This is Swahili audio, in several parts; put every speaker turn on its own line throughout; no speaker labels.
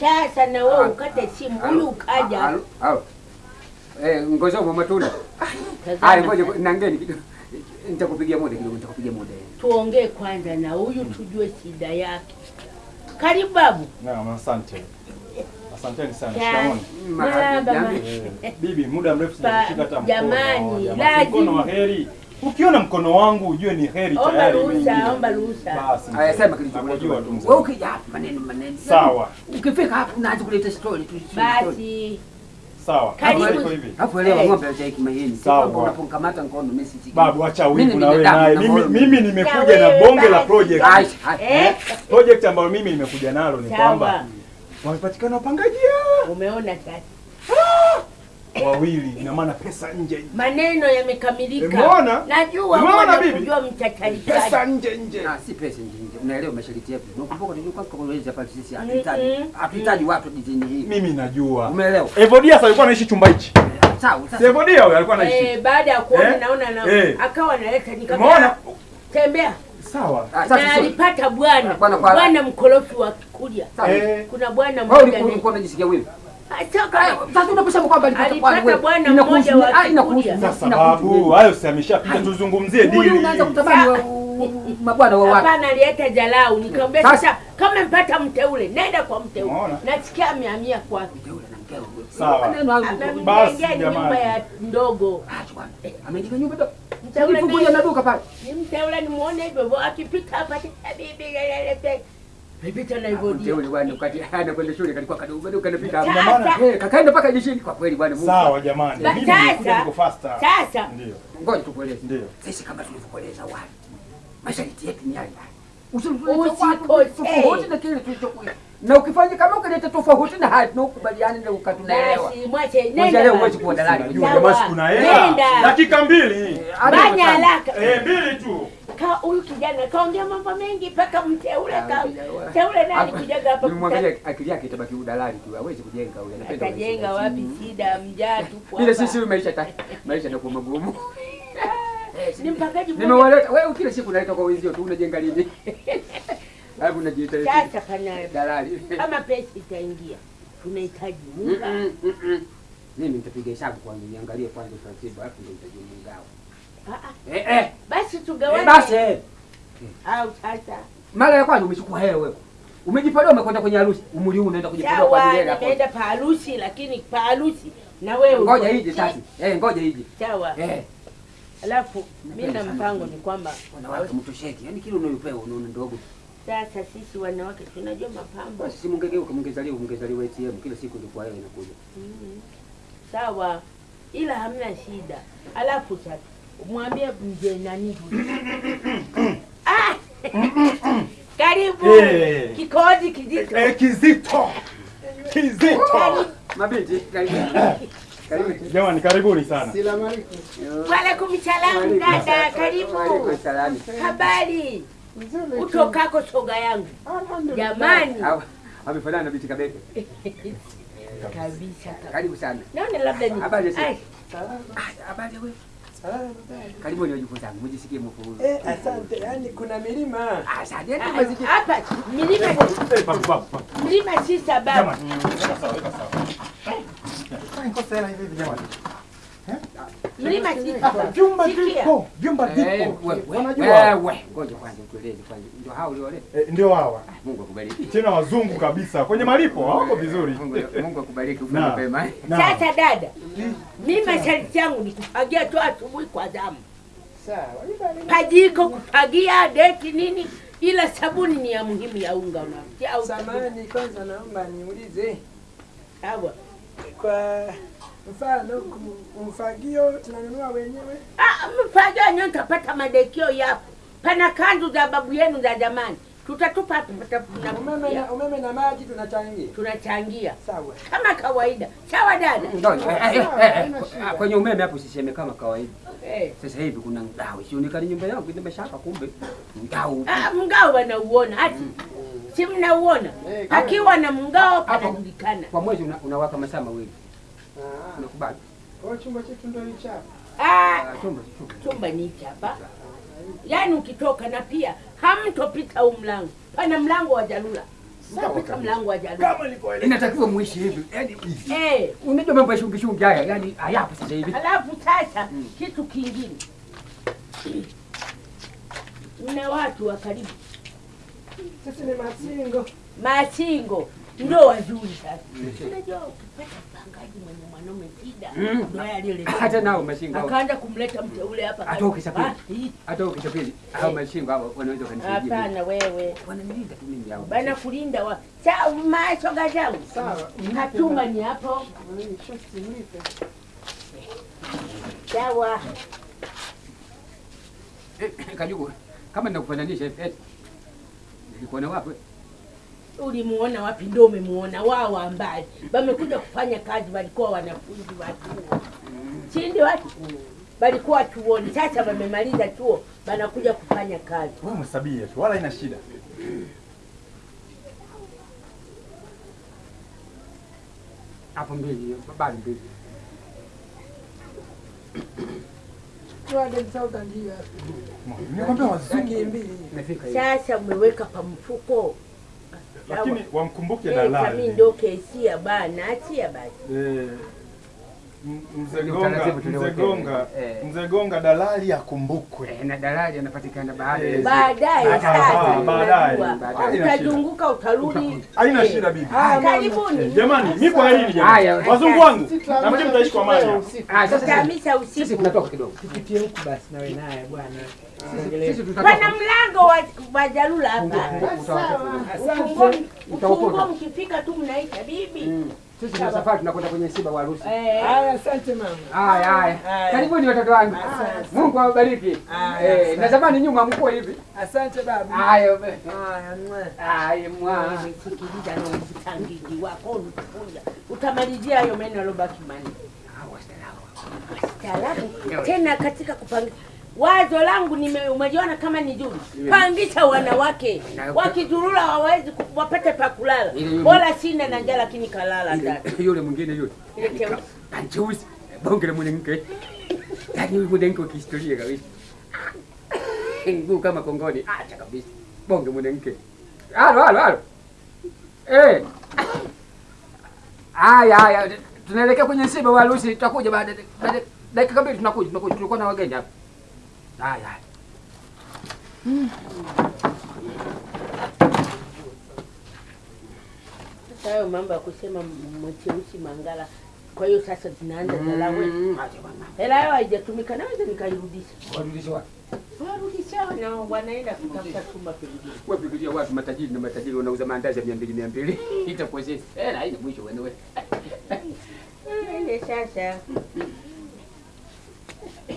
Sasa na wewe ukate simu, huyu ukaja.
Eh, ngoja mama matunda.
Ah,
ngoja nangeni kidogo. Nitakupigia muda kidogo, nitakupigia muda.
Tuongee kwanza na huyu tujue shida yake. Karibu babu.
Naam, asante. Asanteni sana.
Ma-
Eh, Bibi, muda mrefu sijakushika hata mkono.
jamani,
Jamani,
lazima.
Mkono wa heri. Ukiona mkono wangu ujue ni heri
Omba
tayari.
ruhusa, omba ruhusa.
Basi.
Haya, sema kilichokuleta.
Tu.
Wewe ukija hapa maneno maneno.
Sawa.
Ukifika hapa unaanza kuleta story tu.
Basi
Sawa.
Karibu.
Hivi.
Hapo elewa
Eh.
ng'ombe acha hiki mahindi.
Sawa.
Unapokamata ngono si
Babu, acha wivu na wewe naye. Mimi mimi nimekuja na bonge la project.
Ai.
eh,
Project ambayo mimi nimekuja nalo ni kwamba wamepatikana wapangaji
Umeona sasa,
wawili, ina maana pesa nje.
maneno yamekamilika.
Umeona?
Najua
Umeona,
bibi.
bibi?
mchachari.
Pesa nje nje.
Ah, si pesa nje nje. Unaelewa masharti yetu. Unakumbuka ndio kwa kueleza pale sisi
Mm-mm.
hatuhitaji hatuhitaji watu dizini hii.
Mimi najua.
Umeelewa?
Evodia sasa alikuwa anaishi chumba hichi.
Sawa, sasa.
Evodia huyo alikuwa anaishi.
Eh, baada ya kuona
Eh?
naona na
Eh.
akawa analeta
Umeona?
nikamwambia tembea.
Sawa.
Ah,
Na alipata bwana
Bwana
mkorofi wa kulia.
Sawa.
Eh.
Kuna bwana mmoja Wewe
ulikuwa unajisikia wewe? Ah, inakuhusu
Kikuria.
nini?
Sasa
Inakuhusu
babu,
nini?
hayo si ameshapita, tuzungumzie dili.
unaanza kutamani mabwana wa watu.
hapana, alileta jalau. Nikamwambia
Sasa-
kama mpata mteule, nenda kwa mteule. Nasikia amehamia kwake,
Yule na mkeo.
Sawa. Basi,
nyumba ya ndogo.
Amejenga nyumba ndogo.
Mteule
na duka pale.
ni mteule, nimuone hivyo hivyo, akipita hapa "Eh, bibi lelele." Alipita na hivyo ndio.
Yule bwana wakati anakwenda shule kalikuwa kadogo bado kanapita. Eh, kakaenda mpaka jeshini kwa kweli bwana Mungu.
Sawa jamani, mimi niko faster.
Sasa
Ndio,
Ngoja tukueleze.
ndio.
Sisi kama tulivyokueleza wale. Masharti yetu ni haya. yale. Na kile tulichokuwa. Na ukifanya kama ukaleta tofauti na hati na ukubaliane na ukatunaelewa.
basi mwache, nenda
leo huwezi kuwa dalali.
Sawa.
jamaa hela. Dakika mbili.
Fanya haraka.
Eh, mbili tu.
Ka huyu kijana kaongea mambo mengi mpaka mteule ka mteule naye alikujaga hapa
Nimwangalia akili yake itabaki udalali tu. Hawezi kujenga huyu. Anapenda kujenga
wapi? Shida mjaa tupo
Ile
hapa.
sisi maisha ta maisha ndio magumu.
Ni mpakaji mmoja.
Nimewaleta wewe kila siku unaleta kwa wenzio tu unajenga lini? Alafu unajiita
Sasa kana
dalali.
kama pesa itaingia, tunahitaji
mm. Mimi nitapiga hesabu kwanza niangalie kwanza taratibu, alafu ndio
ah,
Eh eh.
Basi
Eh,
tugawane
basi eh.
au sasa.
Mara ya kwanza umechukua hela wewe. Umejipalia umekwenda kwenye harusi. Umri huu unaenda kujipalia kwa ajili ya
nimeenda pa harusi, lakini pa harusi na wewe
Ngoja ije sasa. Eh, ngoja ije.
Sawa.
Eh.
Alafu mimi na mpango ni kwamba
Wanawake mtosheki. Yaani kile unayopewa unaona ndogo.
sasa sisi wanawake tunajua mapambo.
Basi si mungegeuka mungezaliwa mungezaliwa ATM kila siku ndio kwa yeye inakuja.
Mm. Sawa, ila hamna shida. Alafu sasa mwambie mje nani ah! Karibu
Eh.
kikozi kizito.
Eh, kizito. Kizito.
Mabinti karibu.
Jamani, karibuni sana.
Walaikum salamu dada,
Waalaikum
karibu. Habari utokako soga yangu jamani,
amefanana na binti Kabete.
kabisa kabisa.
Karibu sana.
Naona labda ni
Habari Ah, habari wewe. Karibu ni wajukuu zangu, mjisikie mko huru.
Eh, asante. Yani kuna milima.
Ah, asante.
ah,
Mazingira.
hapa milima
Eh, babu, babu, babu.
milima si sababu.
Jamani, weka sawa, weka sawa. Eh, nikosa hela hivi hivi jamani. Hapa
sababu.
vyumba vipo, vyumba
Eh,
vipo.
wewe,
Wanajua.
wewe. Ngoja kwanza utueleze kwanza. Ndio hao uliole.
Eh, ndio hawa.
Mungu akubariki.
Tena wazungu kabisa. Kwenye malipo hawako vizuri.
Mungu akubariki
ufanye
mapema.
Sasa dada, mimi masharti yangu ni kufagia tu asubuhi kwa zamu,
Sawa.
pajiko kufagia deki nini, ila sabuni ni ya muhimu ya unga unafikia. au
Samani, kwanza naomba niulize
sawa.
kwa mfano mfagio tunanunua wenyewe?
Ah, mfagio nyo utapata madekio yapo, pana kanzu za babu yenu za zamani, tutatupa tupata
Umeme na, umeme na maji tunachangia.
tunachangia
Sawa.
kama kawaida. Sawa dada?
Ah, Kwenye umeme hapo usiseme kama kawaida.
Hey.
Sasa hivi kuna ngao. Sionekani nyumba yangu nimeshaka kumbe. Ngao.
Ah, mgao wanauona hati si mnauona,
Eh,
akiwa na mgao
Hapo.
panajulikana.
Kwa mwezi una- unawaka masaa mawili.
Ah,
Unakubali?
kwa chumba chetu ndio hicho hapa.
Ah,
chumba chumba.
chumba ni hicho hapa, yaani ukitoka na pia hamtopita huu mlango, pana mlango wa Jalula. Sasa mlango wa Jalula.
Kama nilivyoeleza.
Inatakiwa muishi hivi. Yaani
Eh,
unajua mambo ya shungi shungi haya, yaani hayapo sasa hivi.
Alafu sasa kitu kingine, mna watu wa karibu
Sisi ni masingo.
machingo ndio wazuri sasa. Unajua ukipata mpangaji mwenye mwanaume shida
Mm.
ndio yale
Hata nao mashingo
akaanza kumleta mteule hapa
Hata ukisafiri.
Ah.
Hata ukisafiri hao mashingo hao wanaweza kanisaidia.
Hapana wewe
Wananilinda tu mimi hao.
bana kulinda wa sa macho gazau
Sawa.
hatuma ni hapo sawa.
Eh, Kajugu, kama nakufananisha eti nilikuwa na wapi?
Ulimuona wapi? Ndio umemuona wao ambaye wamekuja kufanya kazi, walikuwa wanafunzi wa chuo, chindi? Watu walikuwa chuoni, sasa wamemaliza chuo, wanakuja kufanya kazi.
Wewe mhesabie tu, wala ina shida.
Hapo mbili, bali mbili.
200,000 hiyo hapo.
Nikwambia wazungu.
Mbili.
Sasa umeweka pa mfuko
Lakini wamkumbuke
dalali. kami
ndio
ndo kesia bana, achia basi.
Eh, Mzee Gonga,
Eh.
Dalali akumbukwe.
Eh, na dalali anapatikana
Eh,
Baadaye
Baadaye, baadaye.
utazunguka utarudi.
Haina
Eh,
shida bibi.
Karibuni.
Jamani, mi kwa hili jamani. Wazungu wangu, na mimi mtaishi kwa amani.
Ah, sasa sisi tunatoka kidogo.
Tupitie huku basi nawe naye bwana.
Pana mlango wa, Jalula hapa. Ufunguo mkifika tu mnaita bibi.
Sisi tuna safari tunakwenda kwenye msiba wa harusi.
Eh,
Haya, asante mama.
Haya haya. Karibuni watoto wangu. Mungu awabariki. Eh, na zamani nyuma mko hivi.
Asante baba.
Haya.
Haya, mwa.
Haya mwa.
sikiliza na utangiji wako unakuja. Utamalizia hayo meno yalobaki manne. Staarabu tena katika kupanga wazo langu nime umejiona kama ni Juma, Pangisha wanawake
Na-
wakizurura wawezi wapate pa kulala. Bora sina na njaa lakini kalala ndani.
Yule mwingine yule.
Ile cheusi.
Kanchuzi. Bonge la mwanamke. yani yule mwanamke wa kihistoria kabisa. ngu kama kongoni. Acha kabisa. Bonge mwanamke. Halo halo halo. Eh. Haya haya. Tunaelekea kwenye msiba wa harusi. Tutakuja baada baada dakika mbili tunakuja tunakuja. Tulikuwa na wageni hapa. Haya haya.
Sasa hayo mambo ya kusema mwecheusi mangala. Kwa hiyo sasa zinaanza dalawe.
Mm, acha bwana.
Hela yao haijatumika naweza nikairudisha.
Wapi?
Warudisha na wanaenda kutafuta chumba pengine.
Wewe fikiria watu matajiri na matajiri wanauza maandazi ya 200 200. Itakuwa sisi. Eh, haina mwisho wewe.
Ile sasa.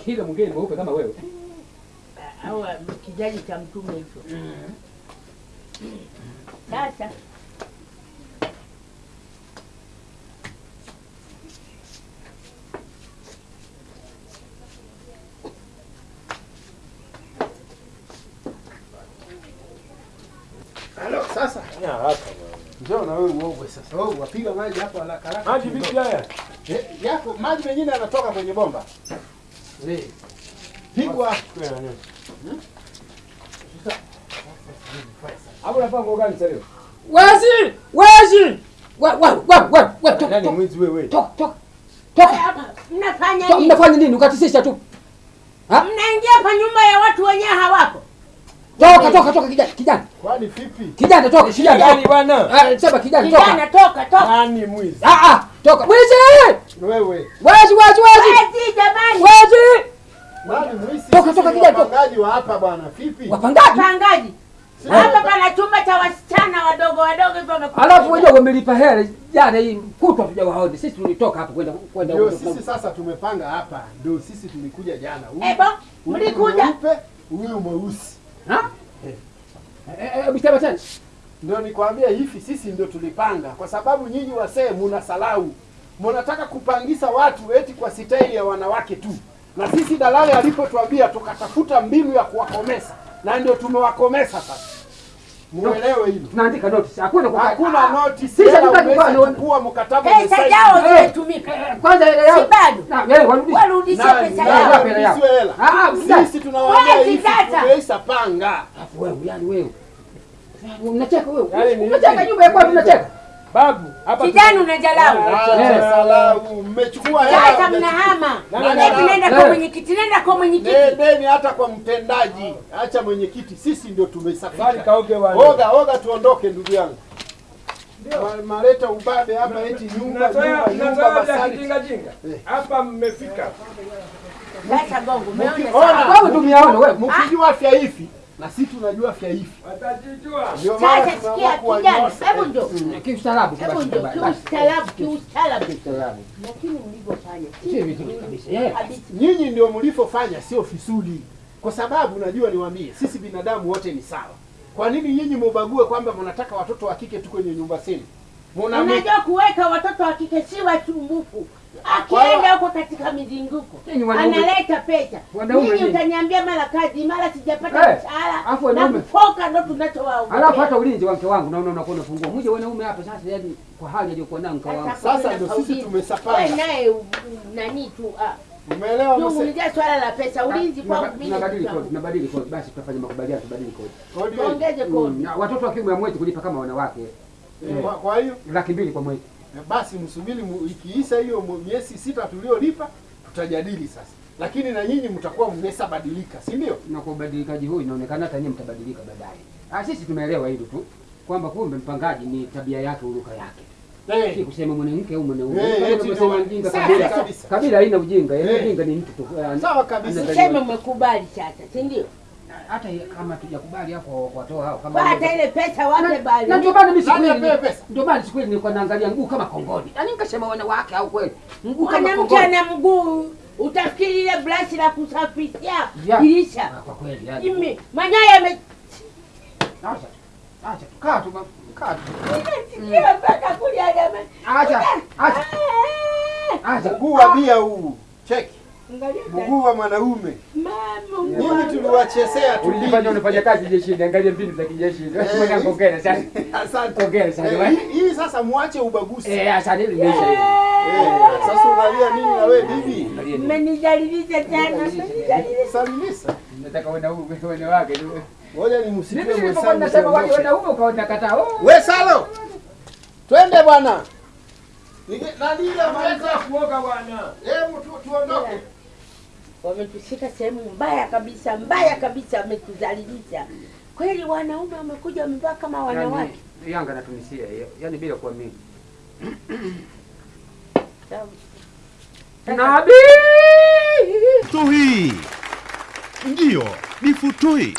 Ile mwingine mweupe kama wewe.
Au kijaji cha mtume hicho. Sasa
Halo, sasa. Njoo na wewe uogwe sasa. Wewe wapiga maji hapo haraka haraka.
Maji vipi haya?
Eh, yako maji mengine yanatoka kwenye bomba. Eh. Pigwa.
Hapo unafanya gani sasa leo? Wazi! Wazi! Wa wa wa wa wa toka
Nani mwizi wewe?
toka toka. Toka.
hapa mnafanya nini?
mnafanya nini? Ukatisisha tu.
Mnaingia kwa nyumba ya watu wenyewe hawako.
Toka toka toka kijana kijana.
Kwani vipi?
Kijana toka kijana.
Kijana bwana?
Ah, sema kijana
Kijana
toka.
toka toka.
Nani mwizi?
Ah ah, toka. Mwizi!
Wewe.
Wezi wezi wezi.
Wezi jamani.
Wazi!
Mwizi?
Toka,
Sisi
toka,
ni
kijana, toka.
Wapangaji wa hapa bwana. Vipi?
Wapangaji.
Wapangaji.
Hapa pana chumba cha wasichana wadogo wadogo hivyo wamekuja.
Alafu wenyewe wamelipa hela jana hii kutwa tujawaone. Sisi tulitoka hapa kwenda kwenda
Ndio sisi sasa tumepanga hapa. Ndio sisi tulikuja jana. Huyu-
Ebo,
huyu
mlikuja.
Huyu mweusi.
Ha? Eh eh bisema tena.
Ndio nikwambia hivi, sisi ndio tulipanga, kwa sababu nyinyi wasee mnasalau. mnataka kupangisa watu eti kwa sitaili ya wanawake tu, na sisi dalali alipotuambia tukatafuta mbinu ya kuwakomesa, na ndio tumewakomesa sasa. Muelewe hilo,
Tunaandika notice. Hakuna kukaa.
hakuna notice,
Sisi
hela
hatutaki kukaa na-
umeshachukua mkataba
Pesa
umesaini.
yao
Eh.
zimetumika.
Eh, Kwanza ile yao.
Si bado.
Na warudishe.
Warudishe pesa yao.
wapi hela yao?
arudishiwe hela?
Ah, ah,
Sisi tunawaambia hivi,
sasa.
panga.
Alafu wewe yani wewe. Unacheka wewe. Unacheka nyumba ya kwako unacheka.
Babu, hapa
Kijana unajalau.
Acha
mmechukua
hela. mmechukua
Sasa
hela.
mnahama. Nenda kwa mwenyekiti, nenda kwa mwenyekiti.
Nendeni hata kwa mtendaji, acha mwenyekiti, sisi ndio
tumesafiri.
tumesafika.
kaoge wale.
Oga oga, tuondoke ndugu yangu. Ma- Maleta ubabe hapa, eti nyumba nyumba nyumba
mnazoea Jinga jinga.
Eh.
Hapa mmefika.
Sasa gongo, umeona
Gongo
ndio
Wewe wewe.
Mkijua afya hivi na sisi tunajua afya hivi,
Atajijua.
ndio maana
Sasa
tunaamua
sikia kijana,
kuwanyoosha.
hebu ndio.
Kiustaarabu
Hebu
ndio.
kiustaarabu, kiustaarabu.
Kiustaarabu.
Lakini mlivyofanya
Si vizuri kabisa.
Yeye.
Nyinyi ndio mlivyofanya, sio fisuli, kwa sababu najua niwaambie, sisi binadamu wote ni sawa. Kwa nini nyinyi mubague kwamba mnataka watoto wa kike tu kwenye nyumba zenu? Mnajua
Unajua kuweka watoto wa kike si wasumbufu.
Kwa
Akienda huko katika mizunguko
wanaume-
analeta pesa. nyinyi. utaniambia mara kazi, mara sijapata
Eh,
mshahara na
wanaume-
kufoka ndo tunachowaogopa.
Alafu hata ulinzi wa mke wangu naona unakuwa unafungua. Mje wanaume hapa sasa yani kwa hali aliyokuwa nayo mke wangu.
Sasa ndio sisi tumesapanga.
Wewe naye nani tu ah.
Umeelewa mse?
Zungumzia swala la pesa, ulinzi
Tunaba-
kwangu mimi.
Tunabadili kodi, tunabadili kodi. Basi tutafanya makubaliano tubadili kodi.
Kodi.
Tuongeze
Mm,
kodi.
watoto wa kiume hamwezi kulipa kama wanawake.
Eh, Kwa, kwa hiyo
Laki mbili kwa mwezi.
Eh, basi msubiri ikiisha hiyo miezi sita tuliolipa tutajadili sasa, lakini na nyinyi mtakuwa mmeshabadilika, si ndio?
Na kwa ubadilikaji huu inaonekana hata nyinyi mtabadilika baadaye. Ah, sisi tumeelewa hilo tu kwamba kumbe mpangaji ni tabia yake, uruka yake. Hey. Si
Eh,
kusema mwanamke au mwanaume.
Eh, eti
unavyosema mjinga kabila.
kabisa.
Kabila haina ujinga. yeye
Eh.
ujinga ni mtu tu.
Sawa kabisa.
Sema
mmekubali chacha, sasa, si ndio?
Hata kama tujakubali hapo watoa hao kama
hata ile pesa wape bali.
na ndio maana mimi sikuwa
Nani pesa?
ndio maana sikuwa nilikuwa naangalia mguu kama kongoni. Yaani nikasema wanawake au kweli. Mguu kama kongoni.
Mwanamke ana mguu, utafikiri ile brush la kusafishia dirisha.
Ah, Kwa kweli yani.
Mimi manyoya yame
Acha. Acha tu. Kaa tu. Kaa tu.
Sikia mpaka kulia jamani.
Acha. Acha. Acha.
Mguu wa bia huu, cheki mguu wa mwanaume. Mimi tuliwachezea tu.
Ulifanya unafanya kazi jeshini, angalia mbinu za kijeshi. Mwana ngongera sasa.
Asante.
Ngongera sana.
Eh, hii- sasa muache ubaguzi.
Eh, asante hili limeisha hili.
Eh, Sasa unalia nini na wewe bibi?
Mmenijalilisha tena.
Salimisa.
Nataka wanaume wanawake. tu.
Ngoja nimsikie mwenzangu.
nasema wale
siondoke.
wanaume ukaona kataa. Wewe
We Salo, twende bwana. Ile mleta?
Kuoga bwana.
Eh, tu- tuondoke.
Wametushika sehemu mbaya kabisa, mbaya kabisa, wametudhalilisha kweli. Wanaume wamekuja wamevaa kama wanawake.
Yani, Yanga natumisia hiyo. yani bila kuamini. Nabii
Tuhi ndio ni futui.